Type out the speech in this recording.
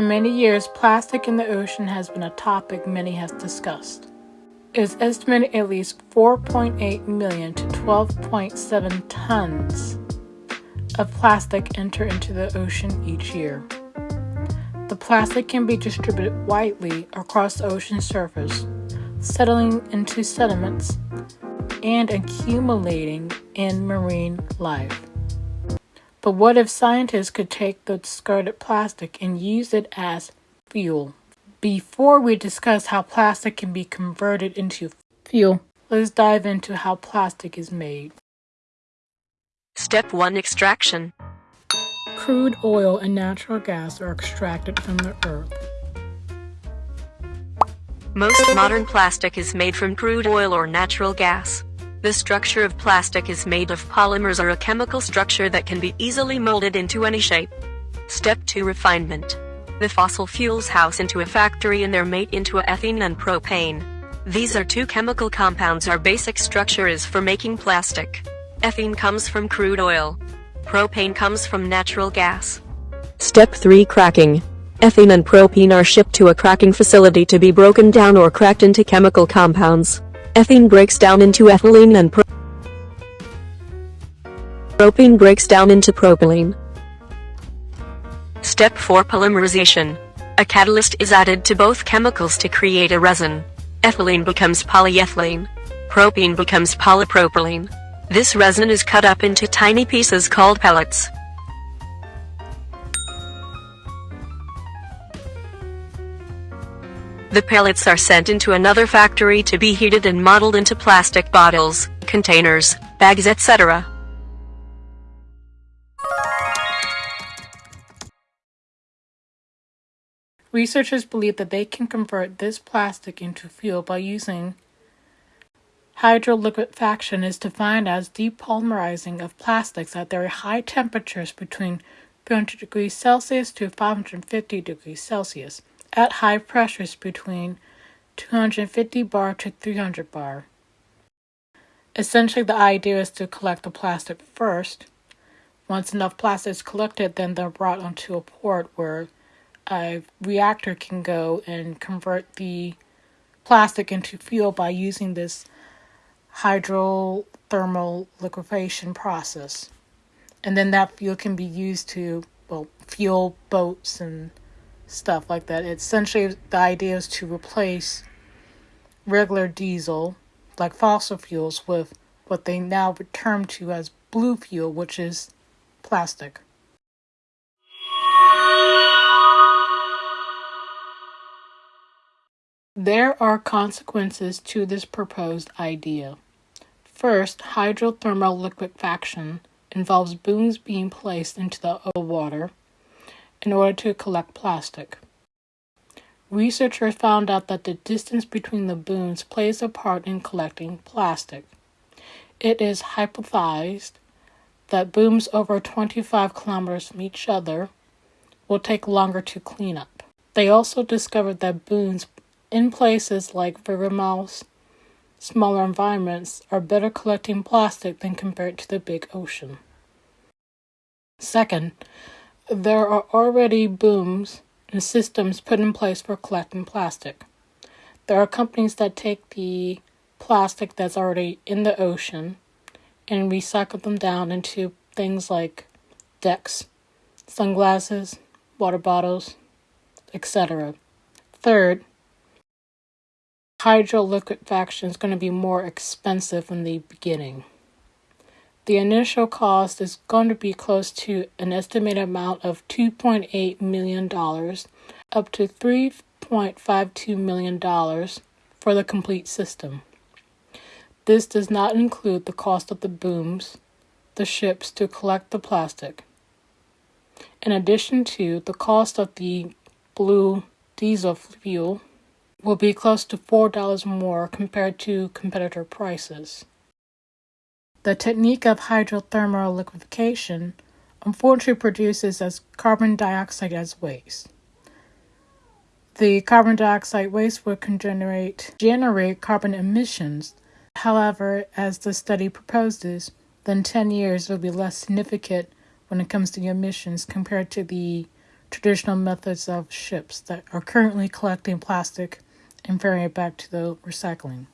For many years, plastic in the ocean has been a topic many have discussed. It is estimated at least 4.8 million to 12.7 tons of plastic enter into the ocean each year. The plastic can be distributed widely across the ocean surface, settling into sediments and accumulating in marine life. But what if scientists could take the discarded plastic and use it as fuel? Before we discuss how plastic can be converted into fuel, let's dive into how plastic is made. Step 1 Extraction Crude oil and natural gas are extracted from the earth. Most modern plastic is made from crude oil or natural gas. The structure of plastic is made of polymers or a chemical structure that can be easily molded into any shape. Step 2 Refinement. The fossil fuels house into a factory and they're made into ethane and propane. These are two chemical compounds our basic structure is for making plastic. Ethane comes from crude oil. Propane comes from natural gas. Step 3 Cracking. Ethane and propane are shipped to a cracking facility to be broken down or cracked into chemical compounds. Ethane breaks down into ethylene and pro propane breaks down into propylene. Step 4 Polymerization. A catalyst is added to both chemicals to create a resin. Ethylene becomes polyethylene. Propene becomes polypropylene. This resin is cut up into tiny pieces called pellets. The pellets are sent into another factory to be heated and modeled into plastic bottles, containers, bags etc. Researchers believe that they can convert this plastic into fuel by using hydroliquefaction is defined as depolymerizing of plastics at very high temperatures between 300 degrees Celsius to 550 degrees Celsius at high pressures between 250 bar to 300 bar. Essentially, the idea is to collect the plastic first. Once enough plastic is collected, then they're brought onto a port where a reactor can go and convert the plastic into fuel by using this hydrothermal liquefaction process. And then that fuel can be used to, well, fuel boats and stuff like that. Essentially, the idea is to replace regular diesel, like fossil fuels, with what they now term to as blue fuel, which is plastic. There are consequences to this proposed idea. First, hydrothermal liquefaction involves booms being placed into the water in order to collect plastic. Researchers found out that the distance between the booms plays a part in collecting plastic. It is hypothesized that booms over 25 kilometers from each other will take longer to clean up. They also discovered that booms in places like river mouths, smaller environments, are better collecting plastic than compared to the big ocean. Second, there are already booms and systems put in place for collecting plastic. There are companies that take the plastic that's already in the ocean and recycle them down into things like decks, sunglasses, water bottles, etc. Third, hydroliquefaction is going to be more expensive in the beginning. The initial cost is going to be close to an estimated amount of $2.8 million up to $3.52 million for the complete system. This does not include the cost of the booms, the ships to collect the plastic. In addition to the cost of the blue diesel fuel will be close to $4 more compared to competitor prices. The technique of hydrothermal liquefaction unfortunately produces as carbon dioxide as waste. The carbon dioxide waste will generate, generate carbon emissions. However, as the study proposes, then 10 years will be less significant when it comes to emissions compared to the traditional methods of ships that are currently collecting plastic and ferrying it back to the recycling.